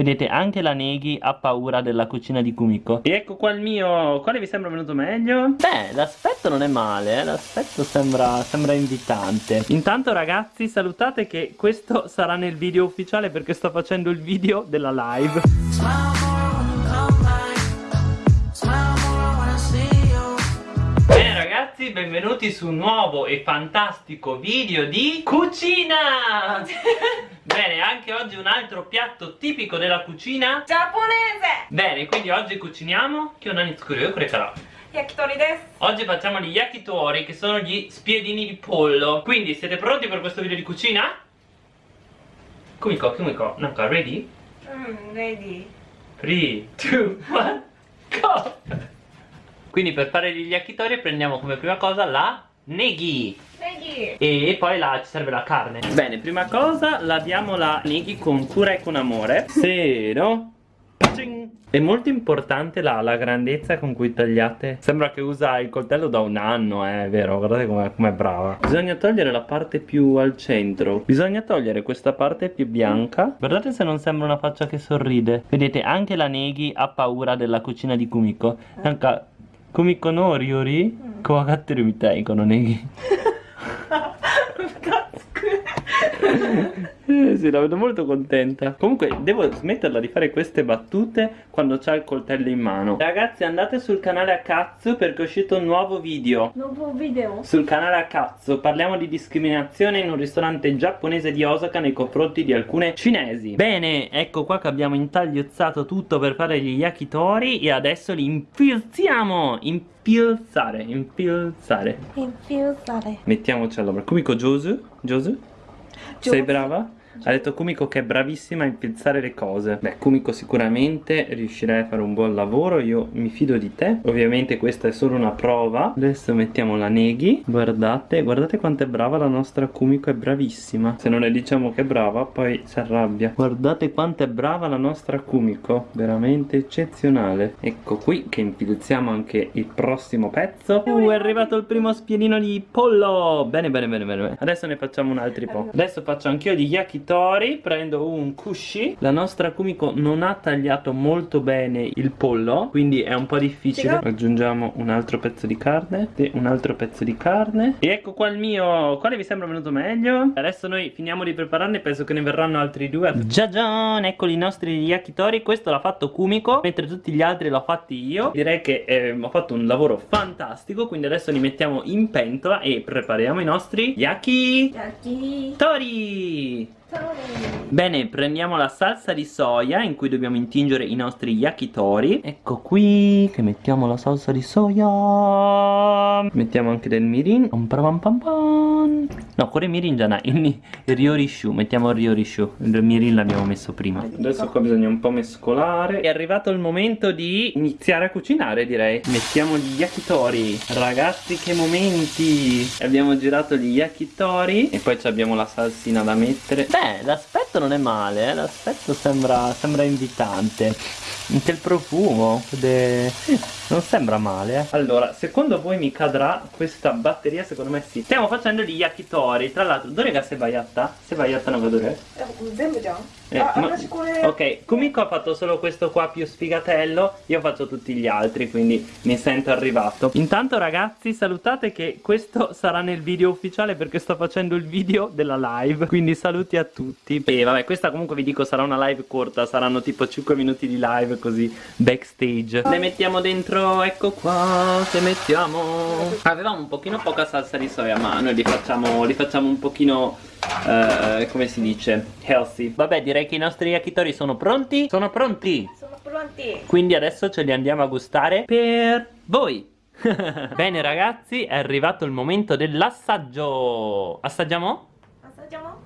Vedete anche la Neghi ha paura della cucina di Kumiko E ecco qua il mio Quale vi sembra venuto meglio? Beh l'aspetto non è male eh? L'aspetto sembra, sembra invitante Intanto ragazzi salutate che questo sarà nel video ufficiale Perché sto facendo il video della live Bene ragazzi benvenuti su un nuovo e fantastico video di cucina Bene, anche oggi un altro piatto tipico della cucina giapponese Bene, quindi oggi cuciniamo Che non io creerò Yakitori desu Oggi facciamo gli yakitori che sono gli spiedini di pollo Quindi siete pronti per questo video di cucina? Kumiko, Kumiko, Nanka, ready? Mm, ready 3, 2, 1, go! Quindi per fare gli yakitori prendiamo come prima cosa la neghi Neghi e poi là ci serve la carne. Bene, prima cosa laviamo la neghi con cura e con amore. Zero È molto importante la, la, grandezza con cui tagliate. Sembra che usa il coltello da un anno, eh, è vero, guardate com'è com brava. Bisogna togliere la parte più al centro. Bisogna togliere questa parte più bianca. Guardate se non sembra una faccia che sorride. Vedete, anche la Neghi ha paura della cucina di Kumiko. Anche コミコの料理、怖がってるみたいこのネギ Eh, sì, la vedo molto contenta. Comunque devo smetterla di fare queste battute Quando c'ha il coltello in mano. Ragazzi andate sul canale a cazzo Perché è uscito un nuovo video. Nuovo video? Sul canale a cazzo. Parliamo di discriminazione in un ristorante giapponese di Osaka Nei confronti di alcune cinesi. Bene, ecco qua che abbiamo intagliozzato tutto Per fare gli yakitori E adesso li infilziamo. Infilzare Infilzare. Infilzare. Mettiamoci all'opera Kumiko Josu? Josu sei brava? Ha detto Kumiko che è bravissima a infilzare le cose. Beh Kumiko sicuramente riuscirai a fare un buon lavoro Io mi fido di te. Ovviamente questa è solo una prova. Adesso mettiamo la neghi Guardate, guardate quanto è brava la nostra Kumiko È bravissima. Se non le diciamo che è brava poi si arrabbia. Guardate quanto è brava la nostra Kumiko Veramente eccezionale. Ecco qui che infilziamo anche il prossimo pezzo. Uh è arrivato il primo spiedino di pollo. Bene bene bene bene Adesso ne facciamo un altro po' Adesso faccio anch'io di yakitori Tori prendo un kushi. La nostra Kumiko non ha tagliato molto bene il pollo Quindi è un po' difficile. Aggiungiamo un altro pezzo di carne E un altro pezzo di carne. E ecco qua il mio Quale vi sembra venuto meglio? Adesso noi finiamo di prepararne Penso che ne verranno altri due. Giagian Eccoli i nostri yakitori. Questo l'ha fatto Kumiko Mentre tutti gli altri l'ho fatti io. Direi che eh, ho fatto un lavoro fantastico Quindi adesso li mettiamo in pentola E prepariamo i nostri yaki. Tori Bene, prendiamo la salsa di soia in cui dobbiamo intingere i nostri yakitori. Ecco qui che mettiamo la salsa di soia. Mettiamo anche del mirin. No, cuore mirin già il, il ryorishu Mettiamo il ryorishu Il mirin l'abbiamo messo prima. Adesso qua bisogna un po' mescolare. È arrivato il momento di iniziare a cucinare direi. Mettiamo gli yakitori. Ragazzi che momenti! Abbiamo girato gli yakitori E poi abbiamo la salsina da mettere. Beh, l'aspetto non è male, eh? l'aspetto sembra, sembra invitante. Anche il profumo, de... non sembra male. Eh? Allora, secondo voi mi cadrà questa batteria? Secondo me sì. Stiamo facendo gli yakitori. Tra l'altro, dove se bayatta? Se bayatta no dove? Zenbu già. Eh, ah, ma... Ok, Kumiko ha fatto solo questo qua più sfigatello Io faccio tutti gli altri, quindi mi sento arrivato Intanto ragazzi, salutate che questo sarà nel video ufficiale Perché sto facendo il video della live Quindi saluti a tutti E vabbè, questa comunque vi dico sarà una live corta Saranno tipo 5 minuti di live così backstage Le mettiamo dentro, ecco qua Le mettiamo. Avevamo un pochino poca salsa di soia Ma noi li facciamo, li facciamo un pochino uh, come si dice healthy. Vabbè direi che i nostri yakitori sono pronti? Sono pronti. Sono pronti. Quindi adesso ce li andiamo a gustare per voi. Bene ragazzi è arrivato il momento dell'assaggio. Assaggiamo? assaggiamo?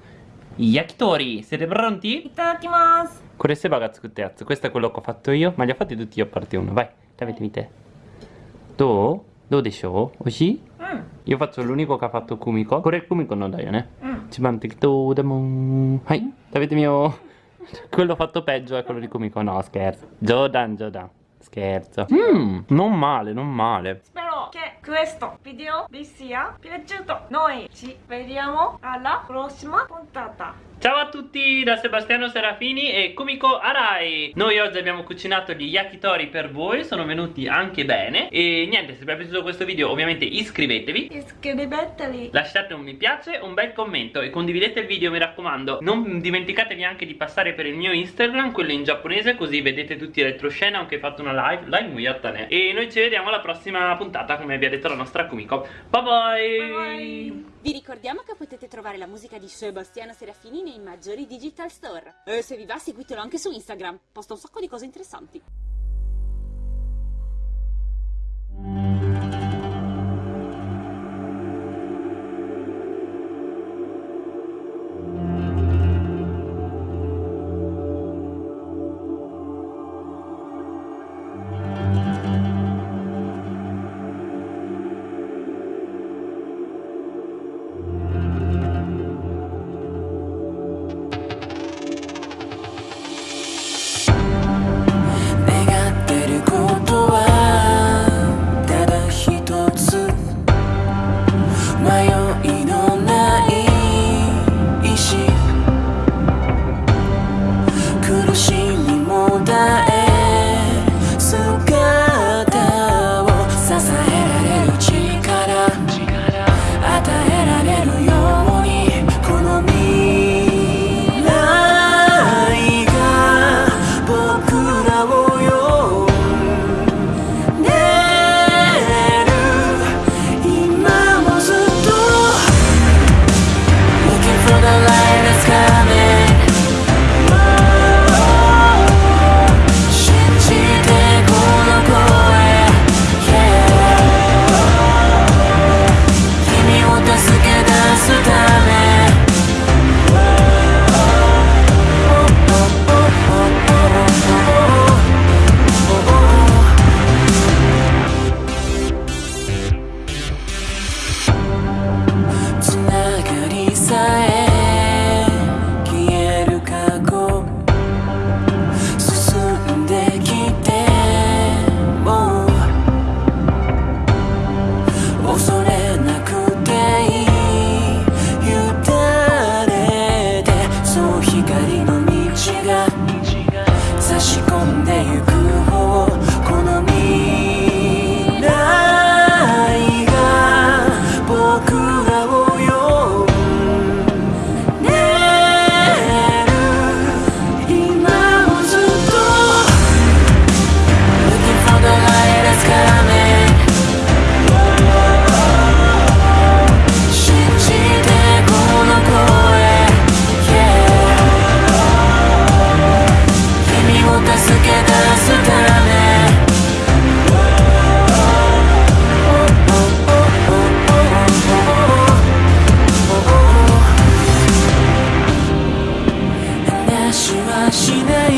Yakitori siete pronti? itadakimasu queste baga tsukutte Questo è quello che ho fatto io, ma li ho fatti tutti io a parte uno. Vai, davete mite. Do? Do de shou? Oshi? Mm. Io faccio l'unico che ha fatto Kumiko. Corre Kumiko non dai, ne? Ci mantico da mon. Hai, davete mio. Quello fatto peggio è quello di Kumiko. No, scherzo. Jodan, Jodan. Scherzo. Mmm, non male, non male. Spero che questo video vi sia piaciuto. Noi ci vediamo alla prossima puntata. Ciao a tutti da Sebastiano Serafini e Kumiko Arai. Noi oggi abbiamo cucinato gli yakitori per voi, sono venuti anche bene. E niente, se vi è piaciuto questo video ovviamente iscrivetevi. Iscrivetevi. Lasciate un mi piace, un bel commento e condividete il video mi raccomando. Non dimenticatevi anche di passare per il mio Instagram, quello in giapponese Così vedete tutti i retroscena, anche fatto una live, live muyattane E noi ci vediamo alla prossima puntata come vi ha detto la nostra Kumiko. Bye bye, Bye bye. Vi ricordiamo che potete trovare la musica di Sebastiano Serafini nei maggiori digital store. E se vi va seguitelo anche su Instagram, posta un sacco di cose interessanti. しない